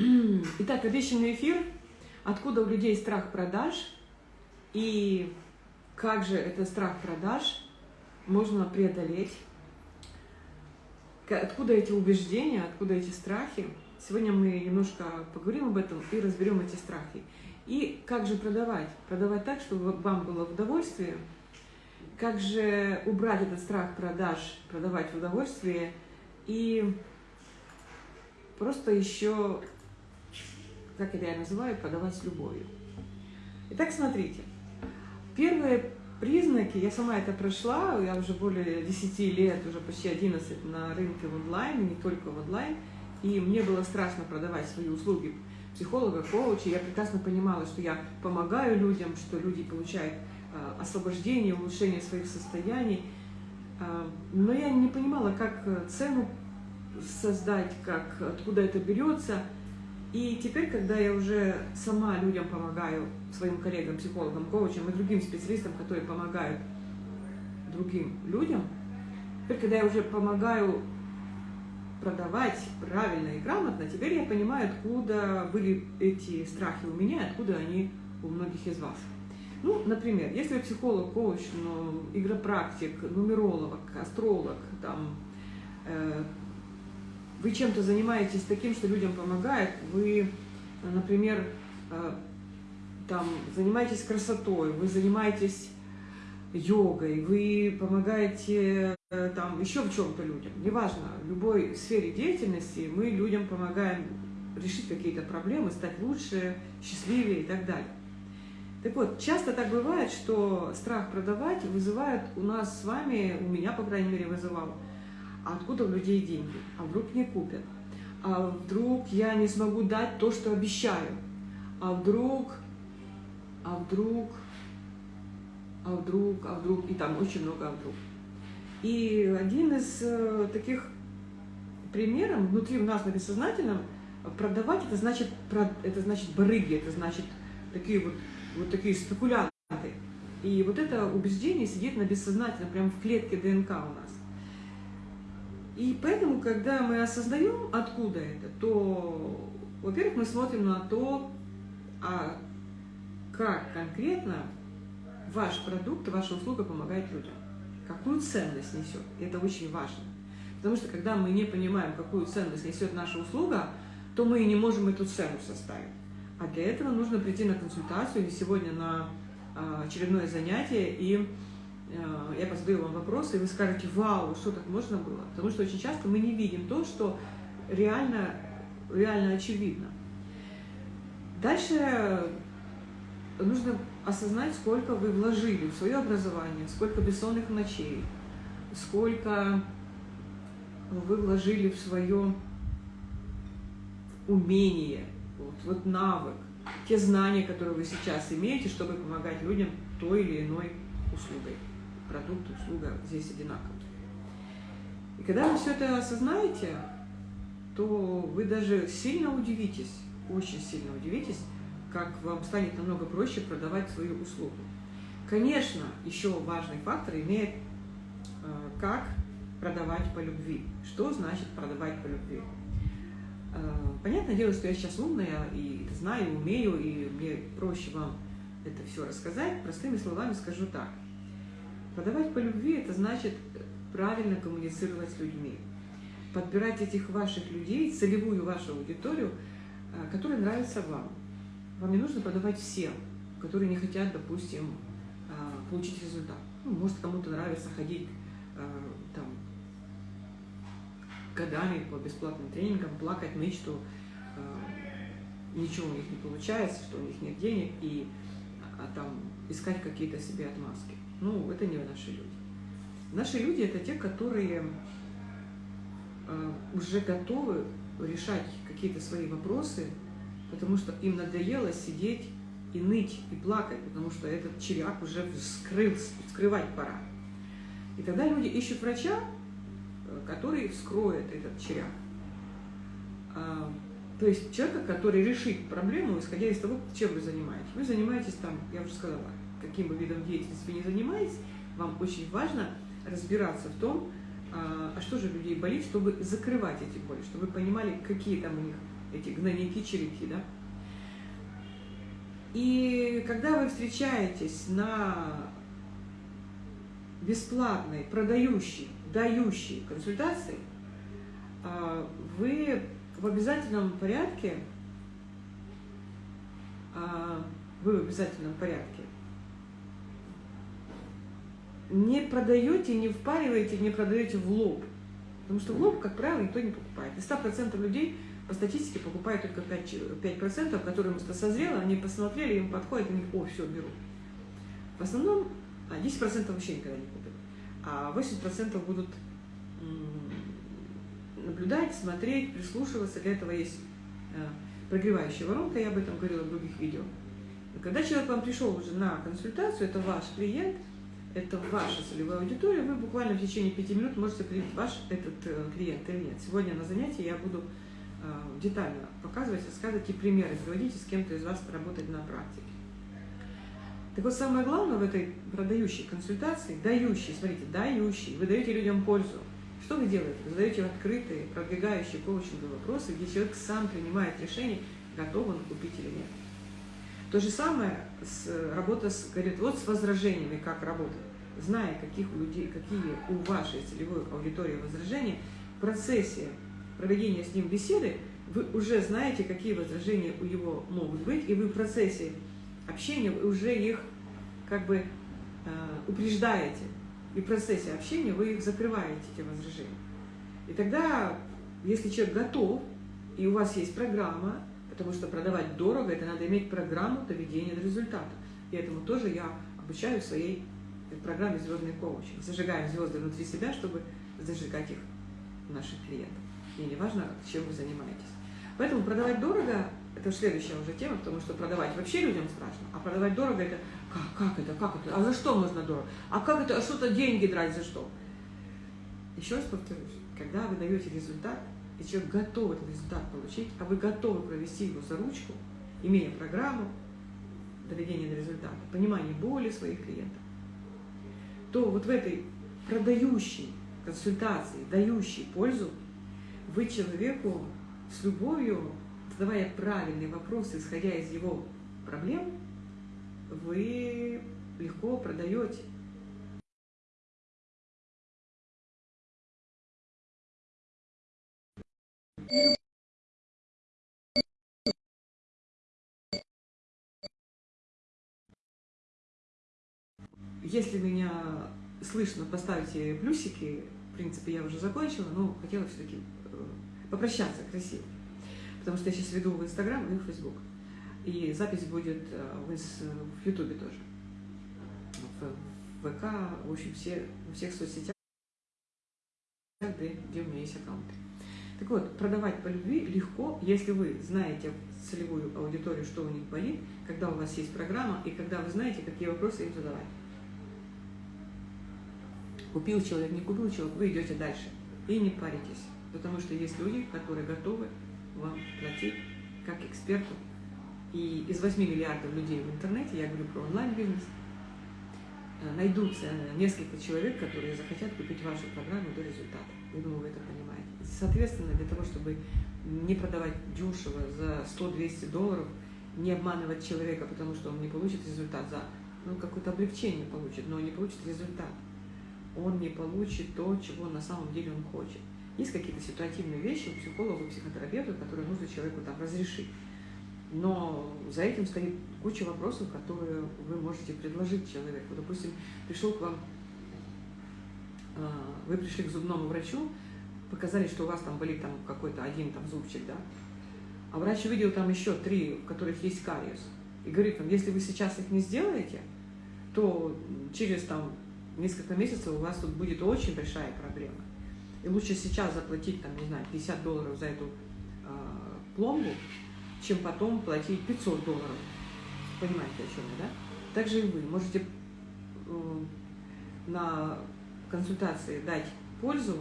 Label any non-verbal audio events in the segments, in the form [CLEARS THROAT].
[CLEARS THROAT] Итак, обещанный эфир. Откуда у людей страх продаж и как же этот страх продаж можно преодолеть? Откуда эти убеждения, откуда эти страхи? Сегодня мы немножко поговорим об этом и разберем эти страхи. И как же продавать? Продавать так, чтобы вам было в удовольствие. Как же убрать этот страх продаж, продавать в удовольствие и просто еще как я называю, продавать с любовью. Итак, смотрите. Первые признаки, я сама это прошла, я уже более 10 лет, уже почти 11 на рынке в онлайн, не только в онлайн, и мне было страшно продавать свои услуги психолога, коуча, я прекрасно понимала, что я помогаю людям, что люди получают э, освобождение, улучшение своих состояний, э, но я не понимала, как цену создать, как, откуда это берется – и теперь, когда я уже сама людям помогаю, своим коллегам, психологам, коучам и другим специалистам, которые помогают другим людям, теперь, когда я уже помогаю продавать правильно и грамотно, теперь я понимаю, откуда были эти страхи у меня, откуда они у многих из вас. Ну, например, если психолог, коуч, ну, игропрактик, нумеролог, астролог, там, э, вы чем-то занимаетесь таким, что людям помогает, вы, например, э, там, занимаетесь красотой, вы занимаетесь йогой, вы помогаете э, там еще в чем-то людям, неважно, в любой сфере деятельности мы людям помогаем решить какие-то проблемы, стать лучше, счастливее и так далее. Так вот, часто так бывает, что страх продавать вызывает у нас с вами, у меня, по крайней мере, вызывал, а откуда у людей деньги? А вдруг не купят? А вдруг я не смогу дать то, что обещаю? А вдруг, а вдруг, а вдруг, а вдруг, и там очень много а вдруг. И один из э, таких примеров внутри в нас на бессознательном продавать это значит это значит барыги, это значит такие вот вот такие спекулянты. И вот это убеждение сидит на бессознательном, прямо в клетке ДНК у нас. И поэтому, когда мы осознаем, откуда это, то, во-первых, мы смотрим на то, а как конкретно ваш продукт, ваша услуга помогает людям. Какую ценность несет. Это очень важно. Потому что, когда мы не понимаем, какую ценность несет наша услуга, то мы и не можем эту цену составить. А для этого нужно прийти на консультацию или сегодня на а, очередное занятие и я позадаю вам вопросы, и вы скажете, вау, что так можно было? Потому что очень часто мы не видим то, что реально, реально очевидно. Дальше нужно осознать, сколько вы вложили в свое образование, сколько бессонных ночей, сколько вы вложили в свое умение, вот, вот навык, те знания, которые вы сейчас имеете, чтобы помогать людям той или иной услугой продукт, услуга здесь одинаковые. И когда вы все это осознаете, то вы даже сильно удивитесь, очень сильно удивитесь, как вам станет намного проще продавать свою услугу. Конечно, еще важный фактор имеет, э, как продавать по любви. Что значит продавать по любви? Э, понятное дело, что я сейчас умная и знаю, умею, и мне проще вам это все рассказать. Простыми словами скажу так. Продавать по любви – это значит правильно коммуницировать с людьми. Подбирать этих ваших людей, целевую вашу аудиторию, а, которая нравится вам. Вам не нужно продавать всем, которые не хотят, допустим, а, получить результат. Ну, может, кому-то нравится ходить а, там, годами по бесплатным тренингам, плакать, ныть, что ничего у них не получается, что у них нет денег, и а, там искать какие-то себе отмазки. Ну, это не наши люди. Наши люди – это те, которые э, уже готовы решать какие-то свои вопросы, потому что им надоело сидеть и ныть, и плакать, потому что этот червяк уже вскрылся, вскрывать пора. И тогда люди ищут врача, э, который вскроет этот червяк. А, то есть человека, который решит проблему, исходя из того, чем вы занимаетесь. Вы занимаетесь там, я уже сказала, каким бы видом деятельности вы не занимаетесь, вам очень важно разбираться в том, а, а что же людей болит, чтобы закрывать эти боли, чтобы вы понимали, какие там у них эти гнойники-черепки, да. И когда вы встречаетесь на бесплатной, продающей, дающей консультации, а, вы в обязательном порядке, а, вы в обязательном порядке не продаете, не впариваете, не продаете в лоб. Потому что в лоб, как правило, никто не покупает. Из 100% людей по статистике покупают только 5%, 5% которые просто созрело, они посмотрели, им подходит, они, о, все, беру. В основном 10% вообще никогда не купят, а 80% будут наблюдать, смотреть, прислушиваться. Для этого есть э, прогревающая воронка, я об этом говорила в других видео. Когда человек вам пришел уже на консультацию, это ваш клиент – это ваша целевая аудитория, вы буквально в течение пяти минут можете определить, ваш этот э, клиент или нет. Сегодня на занятии я буду э, детально показывать, рассказывать и примеры приводить, и с кем-то из вас поработать на практике. Так вот, самое главное в этой продающей консультации, дающей, смотрите, дающей, вы даете людям пользу. Что вы делаете? Вы задаете открытые, продвигающие коучинговые вопросы, где человек сам принимает решение, готов он купить или нет. То же самое с, работа с, говорит, вот с возражениями, как работать. Зная, каких у людей, какие у вашей целевой аудитории возражения, в процессе проведения с ним беседы вы уже знаете, какие возражения у него могут быть, и вы в процессе общения уже их как бы э, упреждаете. И в процессе общения вы их закрываете, эти возражения. И тогда, если человек готов, и у вас есть программа, Потому что продавать дорого, это надо иметь программу доведения до результата. И этому тоже я обучаю в своей программе «Звездный коучинг». Зажигаем звезды внутри себя, чтобы зажигать их наших клиентов. И не важно, чем вы занимаетесь. Поэтому продавать дорого – это следующая уже тема, потому что продавать вообще людям страшно, а продавать дорого – это как, как это, как это, а за что можно дорого? А как это, а что-то деньги драть за что? Еще раз повторюсь, когда вы даете результат – и человек готов этот результат получить, а вы готовы провести его за ручку, имея программу доведения до результата, понимание боли своих клиентов, то вот в этой продающей консультации, дающей пользу, вы человеку с любовью, задавая правильные вопросы, исходя из его проблем, вы легко продаете Если меня слышно, поставьте плюсики. В принципе, я уже закончила, но хотела все-таки э, попрощаться красиво. Потому что я сейчас веду в Инстаграм и в Фейсбук. И запись будет э, в Ютубе тоже. В ВК, в общем, все, во всех соцсетях, где, где у меня есть аккаунты. Так вот, продавать по любви легко, если вы знаете целевую аудиторию, что у них болит, когда у вас есть программа, и когда вы знаете, какие вопросы им задавать. Купил человек, не купил человек, вы идете дальше. И не паритесь, потому что есть люди, которые готовы вам платить как эксперту. И из 8 миллиардов людей в интернете, я говорю про онлайн-бизнес, э, найдутся несколько человек, которые захотят купить вашу программу до результата. Я думаю, вы это. Соответственно, для того, чтобы не продавать дешево за 100-200 долларов, не обманывать человека, потому что он не получит результат за, ну, какое-то облегчение получит, но не получит результат. Он не получит то, чего на самом деле он хочет. Есть какие-то ситуативные вещи у психолога, у психотерапевта, которые нужно человеку там разрешить. Но за этим стоит куча вопросов, которые вы можете предложить человеку. Допустим, пришел к вам, а, вы пришли к зубному врачу, показали, что у вас там болит там какой-то один там зубчик, да, а врач увидел там еще три, в которых есть кариес, и говорит вам, если вы сейчас их не сделаете, то через там несколько месяцев у вас тут будет очень большая проблема. И лучше сейчас заплатить, там, не знаю, 50 долларов за эту э, пломбу, чем потом платить 500 долларов. Понимаете, о чем я, да? Также и вы можете э, на консультации дать пользу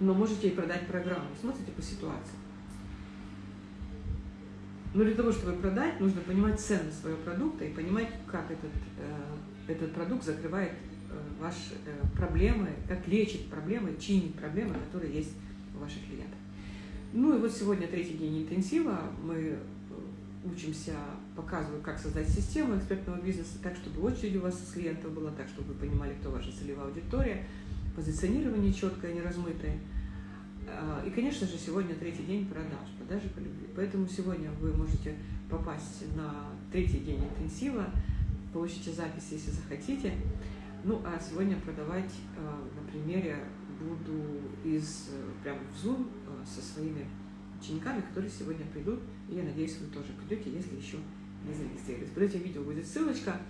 но можете и продать программу. Смотрите по ситуации. Но для того, чтобы продать, нужно понимать ценность своего продукта и понимать, как этот, э, этот продукт закрывает э, ваши э, проблемы, как лечит проблемы, чинит проблемы, которые есть у ваших клиентов. Ну и вот сегодня третий день интенсива. Мы э, учимся, показываю, как создать систему экспертного бизнеса так, чтобы очередь у вас из клиентов была, так, чтобы вы понимали, кто ваша целевая аудитория, позиционирование четкое, не размытое. А, и, конечно же, сегодня третий день продаж, продажи по любви. Поэтому сегодня вы можете попасть на третий день интенсива, получите запись, если захотите. Ну, а сегодня продавать а, на примере буду из, прямо в Zoom а, со своими учениками, которые сегодня придут. И я надеюсь, вы тоже придете, если еще не зарегистрировались. Под этим видео будет ссылочка.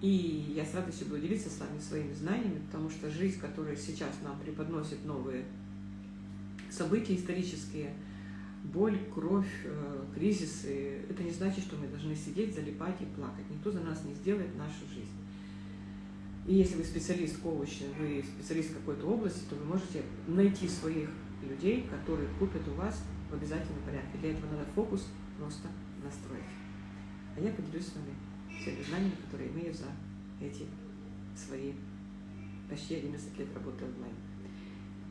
И я с радостью буду делиться с вами своими знаниями, потому что жизнь, которая сейчас нам преподносит новые события исторические, боль, кровь, э, кризисы, это не значит, что мы должны сидеть, залипать и плакать. Никто за нас не сделает нашу жизнь. И если вы специалист коуча, вы специалист какой-то области, то вы можете найти своих людей, которые купят у вас в обязательном порядке. Для этого надо фокус просто настроить. А я поделюсь с вами всеми знаниями, которые имею за эти свои почти 11 лет работы онлайн.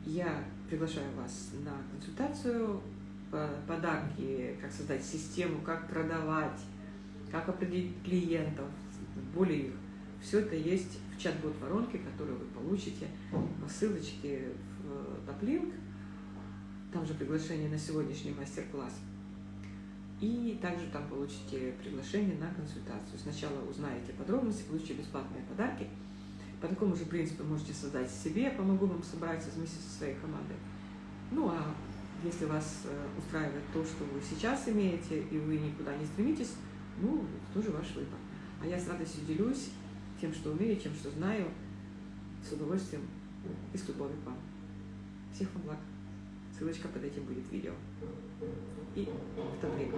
Я приглашаю вас на консультацию, подарки, как создать систему, как продавать, как определить клиентов, более их. Все это есть в чат-бот воронке, которую вы получите по ссылочке в топлинк. Там же приглашение на сегодняшний мастер-класс. И также там получите приглашение на консультацию. Сначала узнаете подробности, получите бесплатные подарки. По такому же принципу можете создать себе, я помогу вам собрать вместе со своей командой. Ну а если вас э, устраивает то, что вы сейчас имеете, и вы никуда не стремитесь, ну, это тоже ваш выбор. А я с радостью делюсь тем, что умею, тем, что знаю, с удовольствием и с любовью к вам. Всех вам благ. Ссылочка под этим будет видео. И в таблетке.